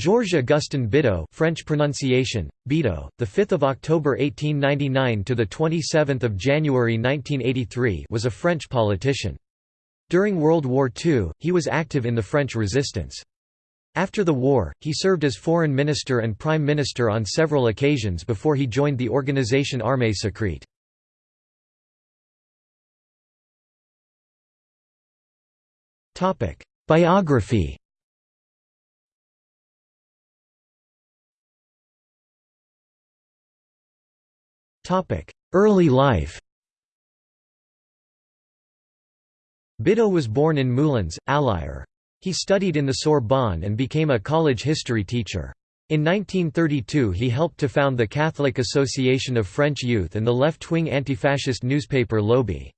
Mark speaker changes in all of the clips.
Speaker 1: Georges Augustin Bidault French pronunciation, Bidault, the 5th of October 1899 to the 27th of January 1983 was a French politician. During World War II, he was active in the French resistance. After the war, he served as foreign minister and prime minister on several occasions before he joined the organisation Armée secrète. Topic: Biography Early life Bidault was born in Moulins, Allier. He studied in the Sorbonne and became a college history teacher. In 1932 he helped to found the Catholic Association of French Youth and the left-wing anti-fascist newspaper L'Aube.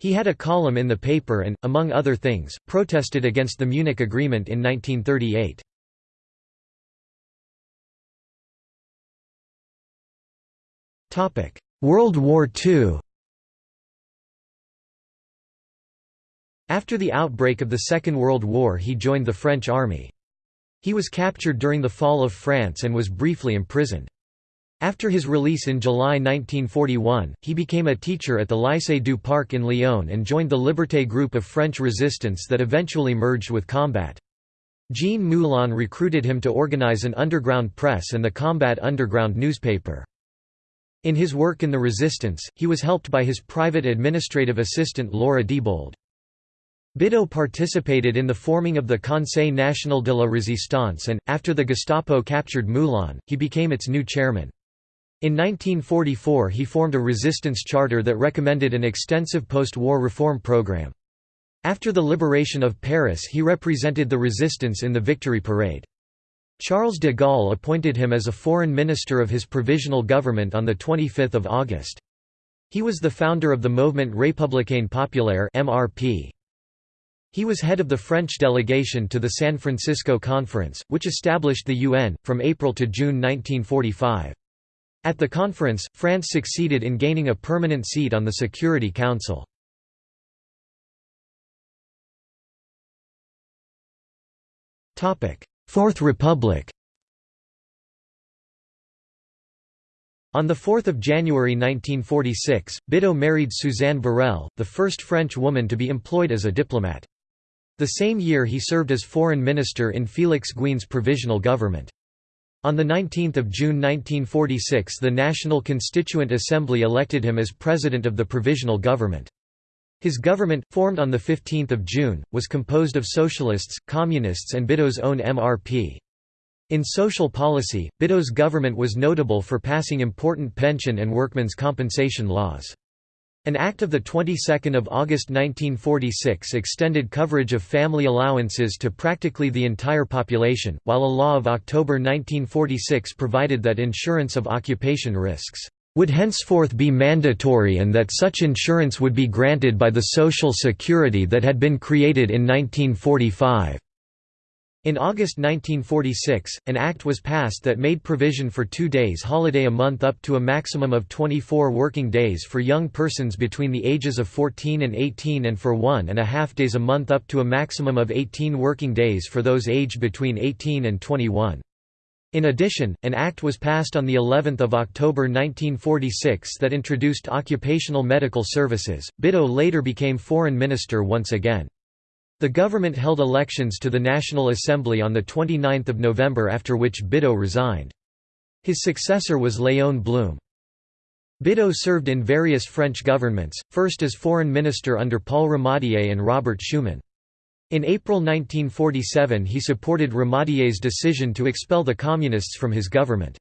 Speaker 1: He had a column in the paper and, among other things, protested against the Munich Agreement in 1938. World War II After the outbreak of the Second World War he joined the French army. He was captured during the fall of France and was briefly imprisoned. After his release in July 1941, he became a teacher at the Lycée du Parc in Lyon and joined the Liberté group of French resistance that eventually merged with Combat. Jean Moulin recruited him to organize an underground press and the Combat Underground newspaper. In his work in the resistance, he was helped by his private administrative assistant Laura Diebold. Bidault participated in the forming of the Conseil National de la Résistance and, after the Gestapo captured Moulin, he became its new chairman. In 1944 he formed a resistance charter that recommended an extensive post-war reform program. After the liberation of Paris he represented the resistance in the Victory Parade. Charles de Gaulle appointed him as a foreign minister of his provisional government on 25 August. He was the founder of the Mouvement Républicain Populaire MRP. He was head of the French delegation to the San Francisco Conference, which established the UN, from April to June 1945. At the conference, France succeeded in gaining a permanent seat on the Security Council. Fourth Republic On 4 January 1946, Bidault married Suzanne Borel, the first French woman to be employed as a diplomat. The same year he served as foreign minister in Félix Gouin's provisional government. On 19 June 1946 the National Constituent Assembly elected him as president of the provisional government. His government, formed on 15 June, was composed of socialists, communists and Bidault's own MRP. In social policy, Bidault's government was notable for passing important pension and workmen's compensation laws. An act of the 22nd of August 1946 extended coverage of family allowances to practically the entire population, while a law of October 1946 provided that insurance of occupation risks would henceforth be mandatory and that such insurance would be granted by the Social Security that had been created in 1945. In August 1946, an act was passed that made provision for two days holiday a month up to a maximum of 24 working days for young persons between the ages of 14 and 18 and for one and a half days a month up to a maximum of 18 working days for those aged between 18 and 21. In addition, an act was passed on the 11th of October 1946 that introduced occupational medical services. Bidault later became foreign minister once again. The government held elections to the National Assembly on 29 November after which Bidault resigned. His successor was Léon Blum. Bidault served in various French governments, first as foreign minister under Paul Ramadier and Robert Schuman. In April 1947 he supported Ramadier's decision to expel the Communists from his government.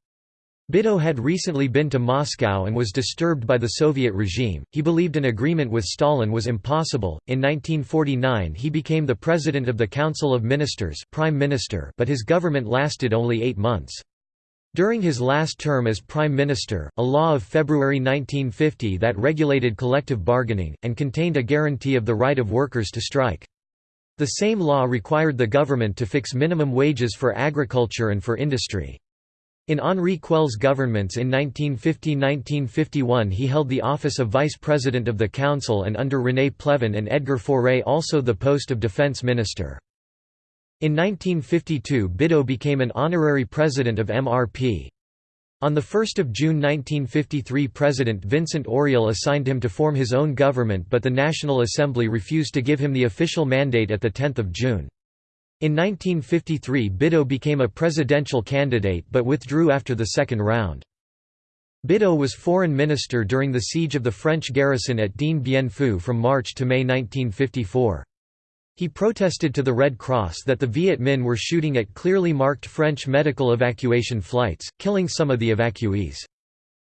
Speaker 1: Bidault had recently been to Moscow and was disturbed by the Soviet regime. He believed an agreement with Stalin was impossible. In 1949, he became the president of the Council of Ministers, prime minister, but his government lasted only 8 months. During his last term as prime minister, a law of February 1950 that regulated collective bargaining and contained a guarantee of the right of workers to strike. The same law required the government to fix minimum wages for agriculture and for industry. In Henri Queuille's governments in 1950–1951 he held the office of vice president of the council and under René Pleven and Edgar Faure also the post of defense minister. In 1952 Bidault became an honorary president of MRP. On 1 June 1953 President Vincent Auriol assigned him to form his own government but the National Assembly refused to give him the official mandate at 10 June. In 1953 Bidault became a presidential candidate but withdrew after the second round. Bidault was foreign minister during the siege of the French garrison at Dien Bien Phu from March to May 1954. He protested to the Red Cross that the Viet Minh were shooting at clearly marked French medical evacuation flights, killing some of the evacuees.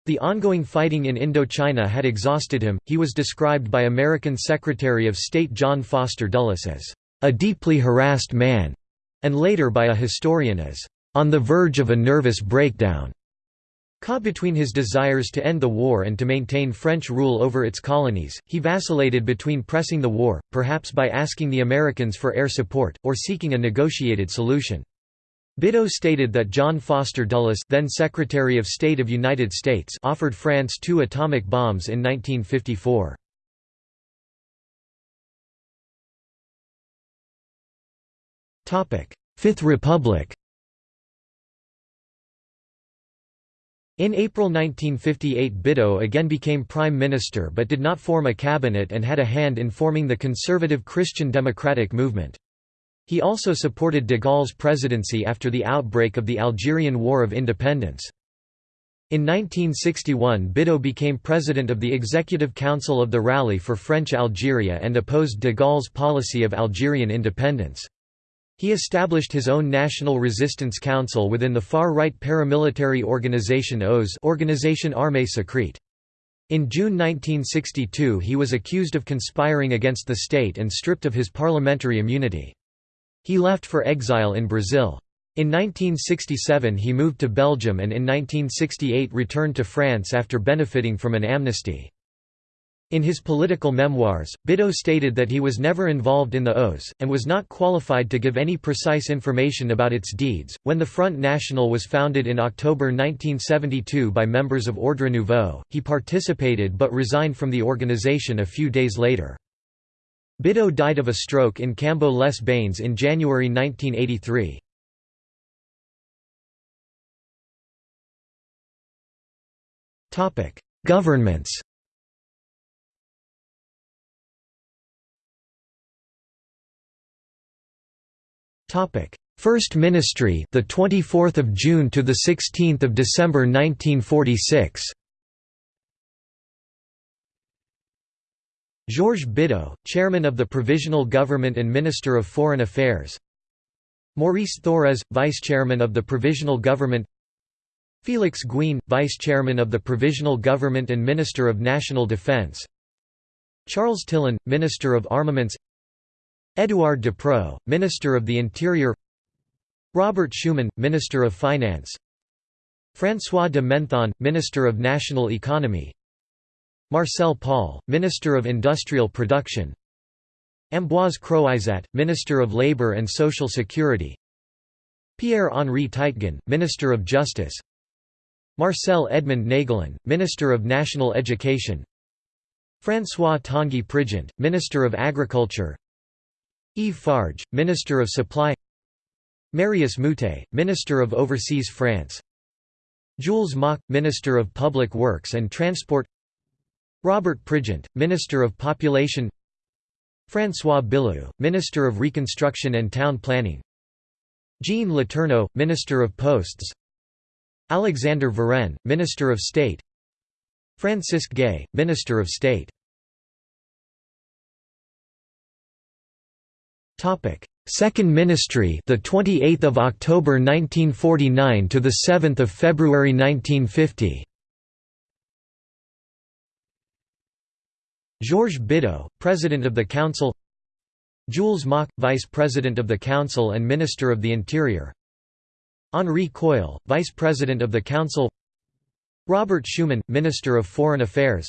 Speaker 1: The ongoing fighting in Indochina had exhausted him. He was described by American Secretary of State John Foster Dulles as a deeply harassed man, and later by a historian as on the verge of a nervous breakdown. Caught between his desires to end the war and to maintain French rule over its colonies, he vacillated between pressing the war, perhaps by asking the Americans for air support, or seeking a negotiated solution. Bidault stated that John Foster Dulles then Secretary of State of United States offered France two atomic bombs in 1954. Fifth Republic In April 1958 Bidault again became prime minister but did not form a cabinet and had a hand in forming the conservative Christian democratic movement. He also supported de Gaulle's presidency after the outbreak of the Algerian War of Independence. In 1961 Bidault became president of the Executive Council of the Rally for French Algeria and opposed de Gaulle's policy of Algerian independence. He established his own National Resistance Council within the far-right paramilitary organization OAS Organisation Armée Secrète. In June 1962 he was accused of conspiring against the state and stripped of his parliamentary immunity. He left for exile in Brazil. In 1967 he moved to Belgium and in 1968 returned to France after benefiting from an amnesty. In his political memoirs, Bidault stated that he was never involved in the OAS, and was not qualified to give any precise information about its deeds. When the Front National was founded in October 1972 by members of Ordre Nouveau, he participated but resigned from the organization a few days later. Bidault died of a stroke in Cambo les Bains in January 1983. Governments Topic: First Ministry, the 24th of June to the 16th of December 1946. Georges Bidault, chairman of the Provisional Government and Minister of Foreign Affairs. Maurice Thorez, vice chairman of the Provisional Government. Félix Gouin, vice chairman of the Provisional Government and Minister of National Defense. Charles Tillon, Minister of Armaments. Édouard Depreux, Minister of the Interior Robert Schuman, Minister of Finance François de Menthon, Minister of National Economy Marcel Paul, Minister of Industrial Production Ambroise Croizat, Minister of Labour and Social Security Pierre-Henri Teitgen, Minister of Justice Marcel Edmond Naegelen, Minister of National Education François Tanguy Prigent, Minister of Agriculture Yves Farge, Minister of Supply Marius Moutet, Minister of Overseas France Jules Moch, Minister of Public Works and Transport Robert Prigent, Minister of Population François Billoux, Minister of Reconstruction and Town Planning Jean Letourneau, Minister of Posts Alexander Varenne, Minister of State Francisque Gay, Minister of State Topic: Second Ministry, the 28th of October 1949 to the 7th of February 1950. Georges Bidault, President of the Council. Jules Moch, Vice President of the Council and Minister of the Interior. Henri Queuille, Vice President of the Council. Robert Schuman, Minister of Foreign Affairs.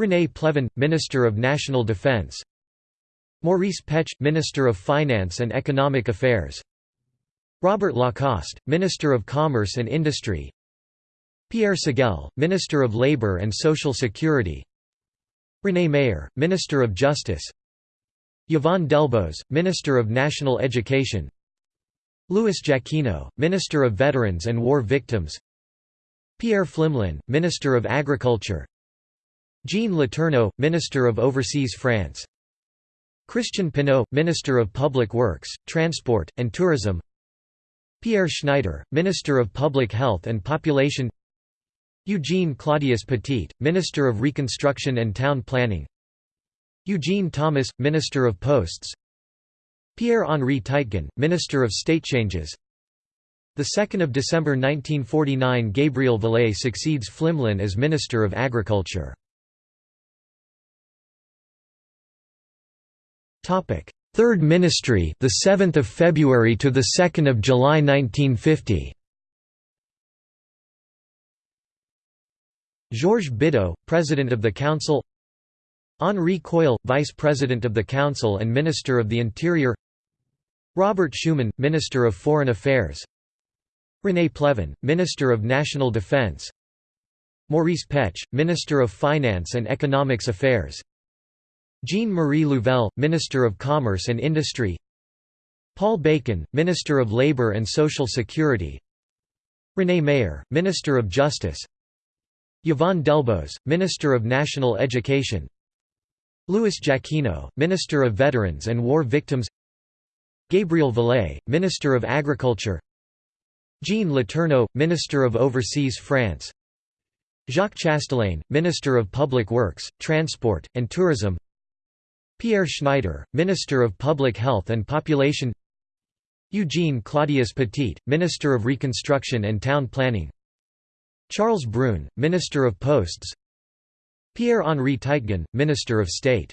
Speaker 1: René Pleven, Minister of National Defense. Maurice Petsche, Minister of Finance and Economic Affairs. Robert Lacoste, Minister of Commerce and Industry. Pierre Segelle, Minister of Labour and Social Security. René Mayer, Minister of Justice. Yvonne Delbos, Minister of National Education. Louis Jacquinot, Minister of Veterans and War Victims. Pierre Pflimlin, Minister of Agriculture. Jean Letourneau, Minister of Overseas France Christian Pineau, Minister of Public Works, Transport, and Tourism. Pierre Schneiter, Minister of Public Health and Population. Eugene Claudius Petit, Minister of Reconstruction and Town Planning. Eugene Thomas, Minister of Posts. Pierre-Henri Teitgen, Minister of State Changes. 2 December 1949 Gabriel Valay succeeds Pflimlin as Minister of Agriculture Third Ministry the 7th of February to the 2nd of July 1950 Georges Bidault, President of the Council. Henri Queuille, Vice President of the Council and Minister of the Interior. Robert Schuman, Minister of Foreign Affairs. René Pleven, Minister of National Defense. Maurice Petsche, Minister of Finance and Economics Affairs Jean-Marie Louvel, Minister of Commerce and Industry. Paul Bacon, Minister of Labour and Social Security. René Mayer, Minister of Justice. Yvonne Delbos, Minister of National Education. Louis Jacquinot, Minister of Veterans and War Victims. Gabriel Valay, Minister of Agriculture. Jean Letourneau, Minister of Overseas France. Jacques Chastellain, Minister of Public Works, Transport, and Tourism Pierre Schneiter, Minister of Public Health and Population Eugene Claudius Petit, Minister of Reconstruction and Town Planning Charles Brune, Minister of Posts Pierre-Henri Teitgen, Minister of State